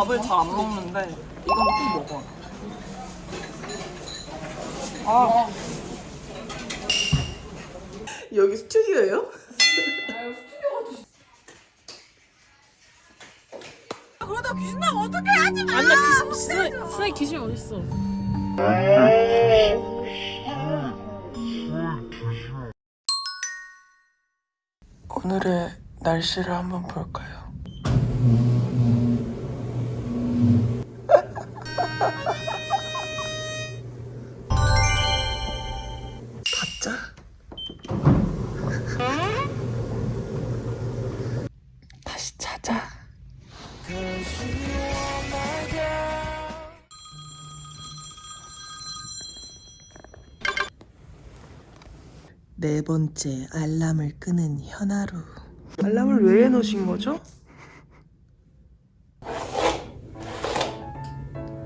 밥을 잘 안 먹는데 이건 꼭 먹어. 아. 여기 스튜디오예요? 그러다 귀신 나면 어떡해 하지 마! 아니야 귀신 스나이, 스나이 귀신 어딨어 오늘의 날씨를 한번 볼까요? 네 번째 알람을 끄는 현아루. 알람을 왜 해놓으신 거죠?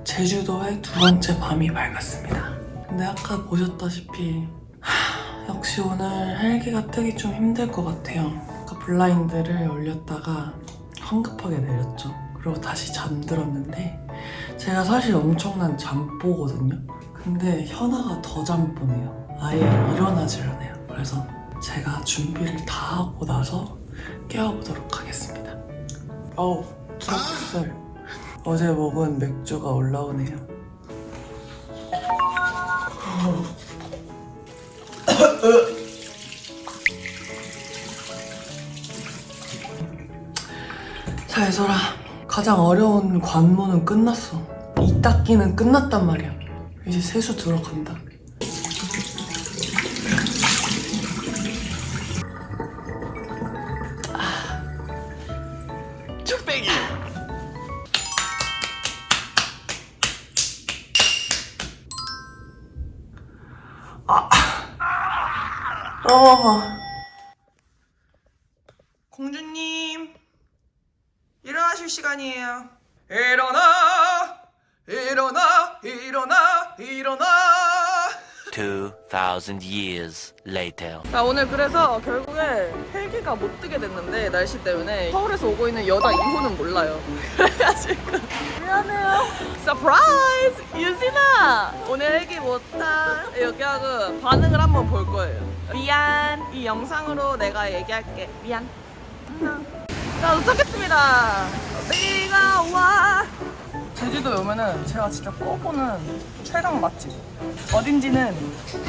제주도의 두 번째 밤이 밝았습니다. 근데 아까 보셨다시피 하, 역시 오늘 헬기가 뜨기 좀 힘들 것 같아요. 아까 블라인드를 올렸다가 황급하게 내렸죠. 그리고 다시 잠들었는데 제가 사실 엄청난 잠보거든요. 근데 현아가 더 잠보네요. 아예 일어나질 않아요. 그래서 제가 준비를 다 하고 나서 깨워보도록 하겠습니다. 어우, 트러플. 어제 먹은 맥주가 올라오네요. 자, 예설아. 가장 어려운 관문은 끝났어. 이 닦기는 끝났단 말이야. 이제 세수 들어간다. 어. 공주님, 일어나실 시간이에요. 일어나, 일어나, 일어나, 일어나. 2,000 years later. 자 오늘 그래서 결국에 헬기가 못 뜨게 됐는데 날씨 때문에 서울에서 오고 있는 여자 2호는 몰라요. 미안해요. surprise 유진아! 오늘 헬기 못타 여기 하고 반응을 한번 볼 거예요. 미안. 이 영상으로 내가 얘기할게. 미안. 자 도착했습니다. 비가 와. 제주도에 오면은 제가 진짜 꼭 오는 최강 맛집. 어딘지는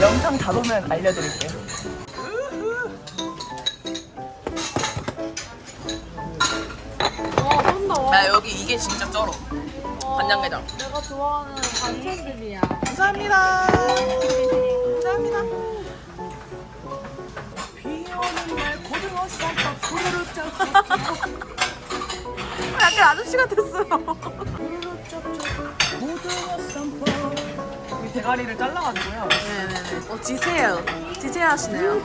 영상 다 보면 알려드릴게요 나 여기 이게 진짜 쩔어. 간장게장. 내가 좋아하는 반찬들이야. 감사합니다. 감사합니다. 비 오는 날 고등어 쌈밥 부르르 짭짭 약간 아저씨 같았어요 고등어 쌈밥. 이 대가리를 잘라가지고요. 네네네. 어 지세요. 지세요 하시네요.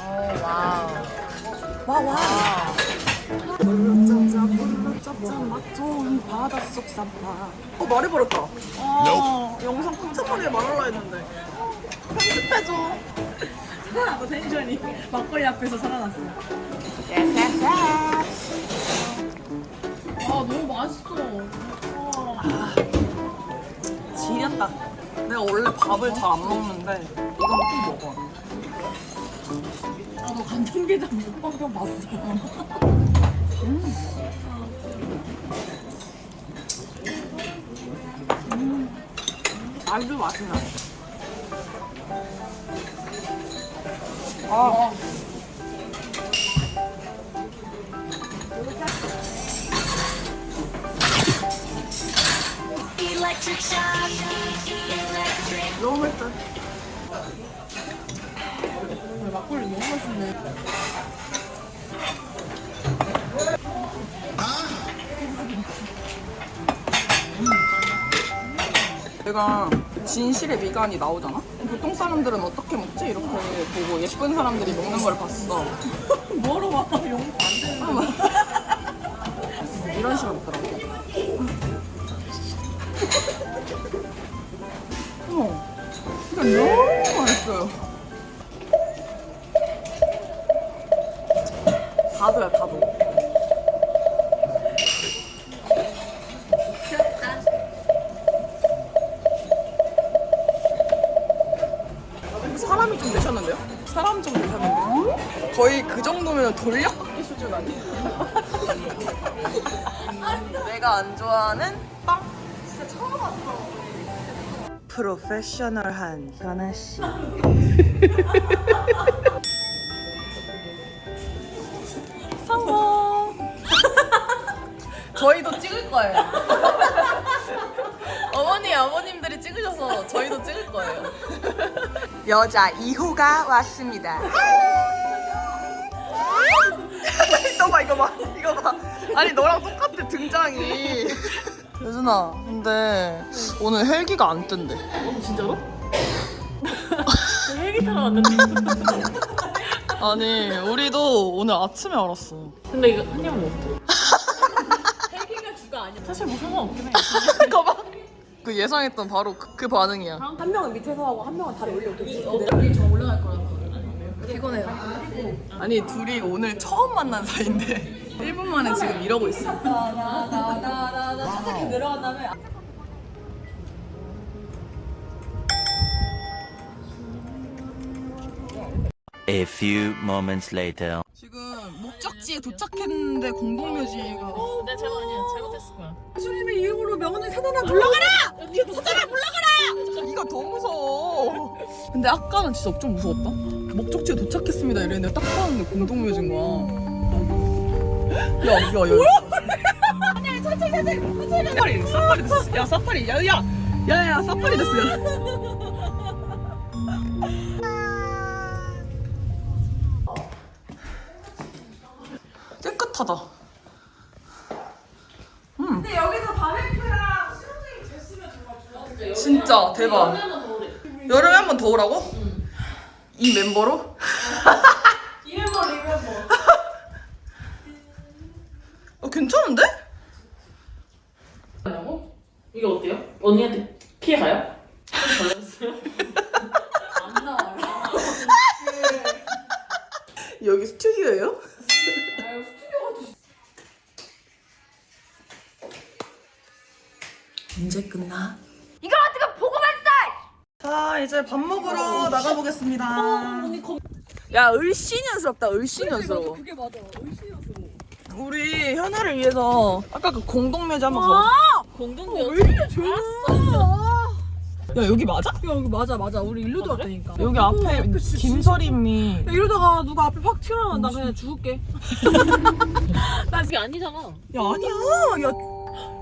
어 wow. 와와 부르르 짭짭 부르르 짭짭 맛 좋은 바닷속 쌈밥 어 말해버렸다. 어 영상 깜짝하게 말하려 했는데. 편집해줘. 살아났어 텐션이 막걸리 앞에서 살아났어. 아 너무 맛있어. 와. 지렸다. 내가 원래 밥을 잘 안 먹는데 이건 꼭 먹어. 나도 간장게장 먹방병 봤어 아주 맛이 나. 아. 너무 맛있다. 막걸리 너무 맛있네 내가 진실의 미간이 나오잖아? 보통 사람들은 어떻게 먹지? 이렇게 보고 예쁜 사람들이 먹는 걸 봤어. 뭐로 와용 괜찮은데요? 사람 좀 괜찮은데? 거의 그 정도면 돌려받기 수준 아니에요? 내가 안 좋아하는 빵. 진짜 처음 왔어. 프로페셔널한 현아 씨. 성공. 저희도 찍을 거예요. 어머니, 아버님들이 찍으셔서 저희도 찍을 거예요. 여자 2호가 왔습니다. 이거 봐, 이거 봐, 이거 봐. 아니 너랑 똑같아 등장이. 여준아, 근데 오늘 헬기가 안 뜬대. 진짜로? 헬기 타러 왔는데. 아니, 우리도 오늘 아침에 알았어. 근데 이거 한 입은 어때? 헬기가 주가 아니야. 사실 뭐 상관없긴 해. 봐. 그 예상했던 바로 그, 그 반응이야. 한 명은 밑에서 하고 한 명은 다리 올려오겠지. 우리 저 올라갈 거라서. 피곤해요. 아니 둘이 오늘 처음 만난 사이인데 1분 만에 지금 이러고 있어. 나나나나 내려간 다음에 A few moments later. 지금 목적지에 도착했는데 공동묘지가 내 잘못 아니야. 잘못했을 거야. 수님의 이름으로 명언을 사단아 불러가라! 니가 사단아 불러가라! 이가 더 무서워. 근데 아까는 진짜 좀 무서웠다. 목적지에 도착했습니다 이랬는데 딱 봤는데 공동묘지인 거야. 야, 야, 야. 아니, 천천히, 천천히, 천천히. 사파리, 사파리 됐어. 야, 사파리, 야, 야, 야, 야, 사파리 됐어. 야. 깨끗하다. 근데 여기서 바베큐랑 수영장이 됐으면 정말 좋았을 진짜 대박. 여름에 한 번 더 오라고? 이 멤버로? 이 멤버 리멤버. 어, 괜찮은데? 이게 어때요? 언니한테 피해 가요? 안 나와요. 여기 스튜디오예요? 이제 끝나? 자 이제 밥 먹으러 나가보겠습니다. 야 을씨년스럽다 을씨년스러워. 그게 맞아. 의심이었어. 우리 현아를 위해서 아까 그 공동묘지 한번 가봐. 공동묘. 야 여기 맞아? 야 여기 맞아 맞아. 우리 일로도 왔다니까. 여기 앞에 김서림이 야, 이러다가 누가 앞에 확 튀어나와 나 그냥 죽을게. 나 그게 아니잖아. 야 아니야 야.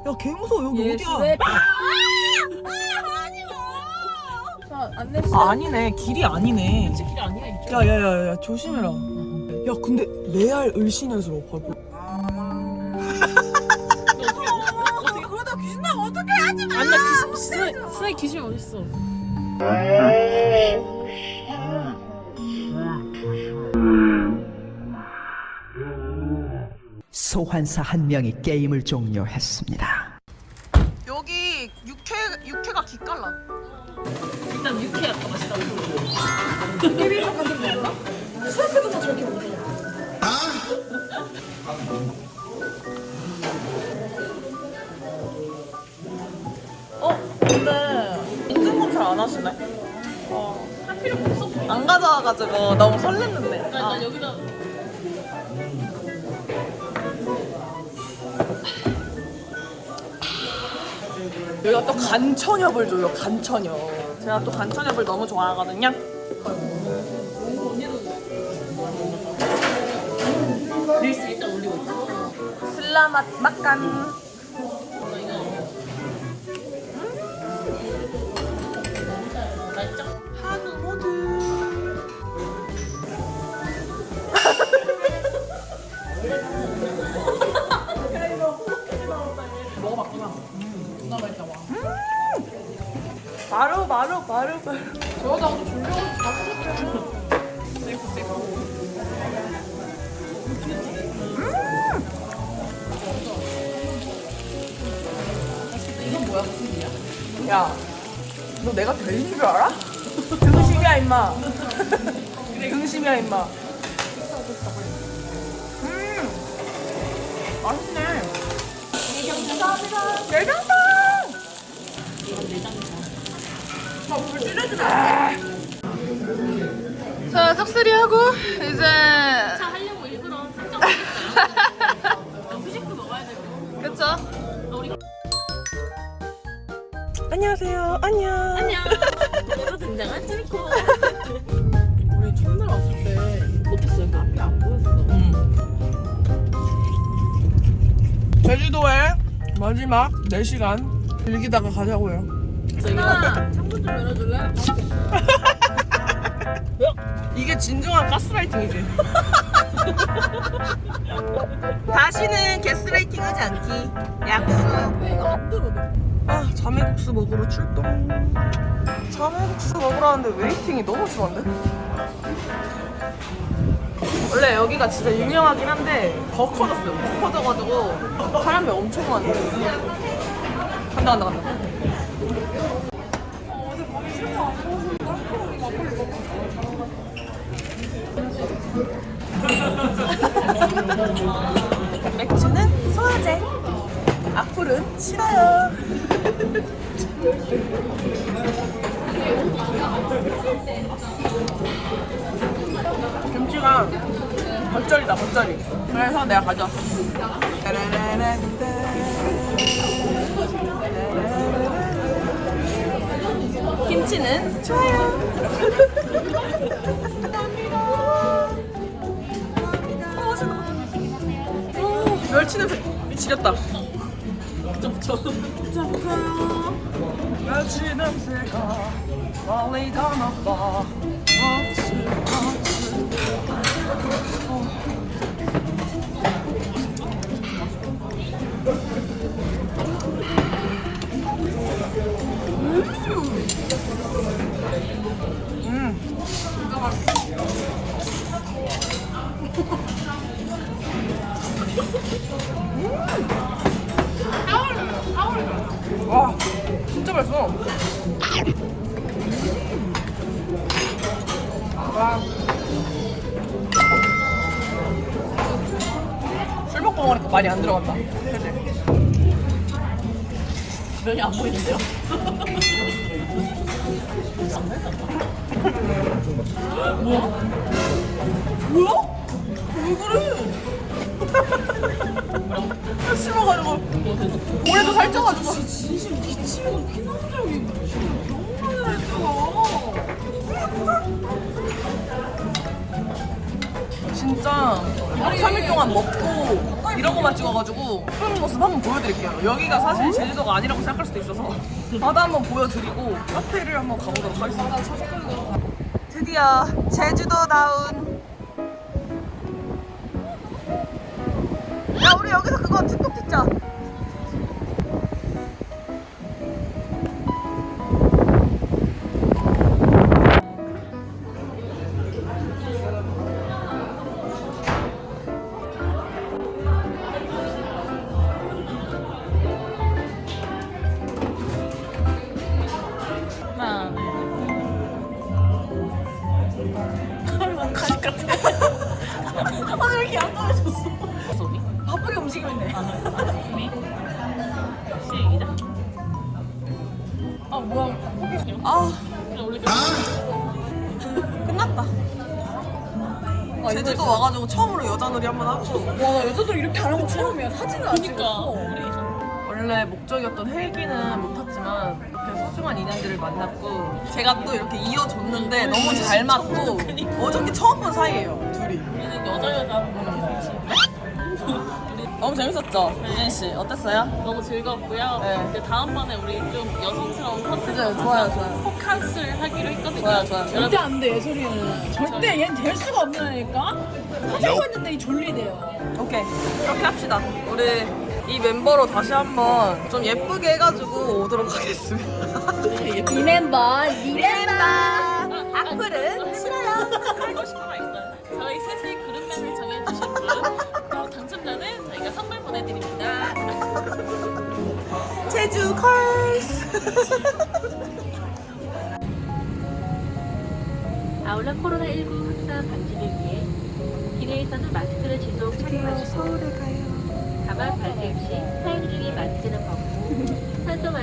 야, 개 무서워. 여기 어디야? 자 안내 씨. 아, 아니네. 길이 아니네. 길이 아니야 이쪽. 야, 야, 야, 야, 조심해라. 야, 근데 레알. 어떻게 그러다 귀신 하지 마. 아니야 귀신 스네 스네 귀신 어디 있어? 소환사 한 명이 게임을 종료했습니다. 가져와가지고 너무 설렜는데. 나, 아. 나 여기다 여기가 또 간천엽을 줘요, 간천엽. 제가 또 간천엽을 너무 좋아하거든요. 릴스 일단 올리고 있어. 슬라맛 막간. 될인 줄 알아? 등심이야 임마. 등심이야 임마. 음, 맛있네. 내장탕. 아, 불 찌르지 마. 자 짝수리 하고 이제 차 하려고 안녕하세요 안녕 안녕. 오늘 등장한 쫄코. 우리 첫날 왔을 때 못했어요. 그 앞이 안 보였어. 제주도의 마지막 4시간 즐기다가 가자고요 제가 창문 좀 열어줄래? 이게 진정한 가스라이팅이지 다시는 가스라이팅 하지 않기 약속 안 들어. 아 자매국수 먹으러 출동. 자매국수 먹으러 왔는데 웨이팅이 너무 심한데? 원래 여기가 진짜 유명하긴 한데 더 커졌어요. 더 커져가지고 사람이 엄청 많네 간다 간다 간다. 맥주는 소화제 악플은 싫어요. 김치가 겉절이다 겉절이. 그래서 내가 가져왔어. 김치는 좋아요. 어, 맛있다. 오, 멸치 냄새 미치겠다 멸치 냄새가 멀리 가나봐 멸치 멸치 와 진짜 맛있어 와. 술 먹고 먹으니까 많이 안 들어간다 그치? 면이 안 보이는데요? 뭐야? 왜 그래? 진심 미치고 피난적이 너무 많이 했어. 진짜 3일 동안 먹고 이런 거만 찍어가지고 푸는 모습 한번 보여드릴게요. 여기가 사실 제주도가 아니라고 생각할 수도 있어서 바다 한번 보여드리고 카페를 한번 가보도록 하겠습니다. 드디어 제주도다운 야 우리 여기서 그거 틱톡 찍자. 둘, 가식 같아. 아, 왜 이렇게 안 떨어졌어? 소리? 바쁘게 움직이면 돼. 준비. 시작. 아 뭐야? 아 끝났다. 제주도 와가지고 처음으로 여자 놀이 한번 하고 와, 여자들 이렇게 하는 거 처음이야. 사진을 안 찍었어. 원래 목적이었던 헬기는 못 탔지만 소중한 인연들을 만났고 제가 또 이렇게 이어줬는데 너무 잘 맞고 어저께 처음 본 사이예요 둘이 우리는 여자 여자 하는 거랑 너무 재밌었죠? 유진 씨 어땠어요? 너무 즐거웠고요. 네. 그 다음번에 우리 좀 여성스러운 컨셉 그죠, 좋아요, 좋아요. 포캉스를 하기로 했거든요. 좋아요, 좋아요. 여러분 안 돼, 예솔이는. 절대 얘는 될 수가 없다니까? 하자고 했는데 이 졸리대요. 오케이 그렇게 합시다 우리 이 멤버로 다시 한번 좀 예쁘게 해가지고 오도록 하겠습니다 이 멤버, 이 멤버. 악플은 싫어요. 하고 싶은 말 있어요. 저희 셋의 그룹명을 정해주신 분 어, 당첨자는 저희가 선물 보내드립니다. 제주 컬스 아울러 코로나19 확산 방지를 위해 기내에서는 마스크를 지속 착용하시고 가마 발생 시 사용률이 만지는 방법 산소 만드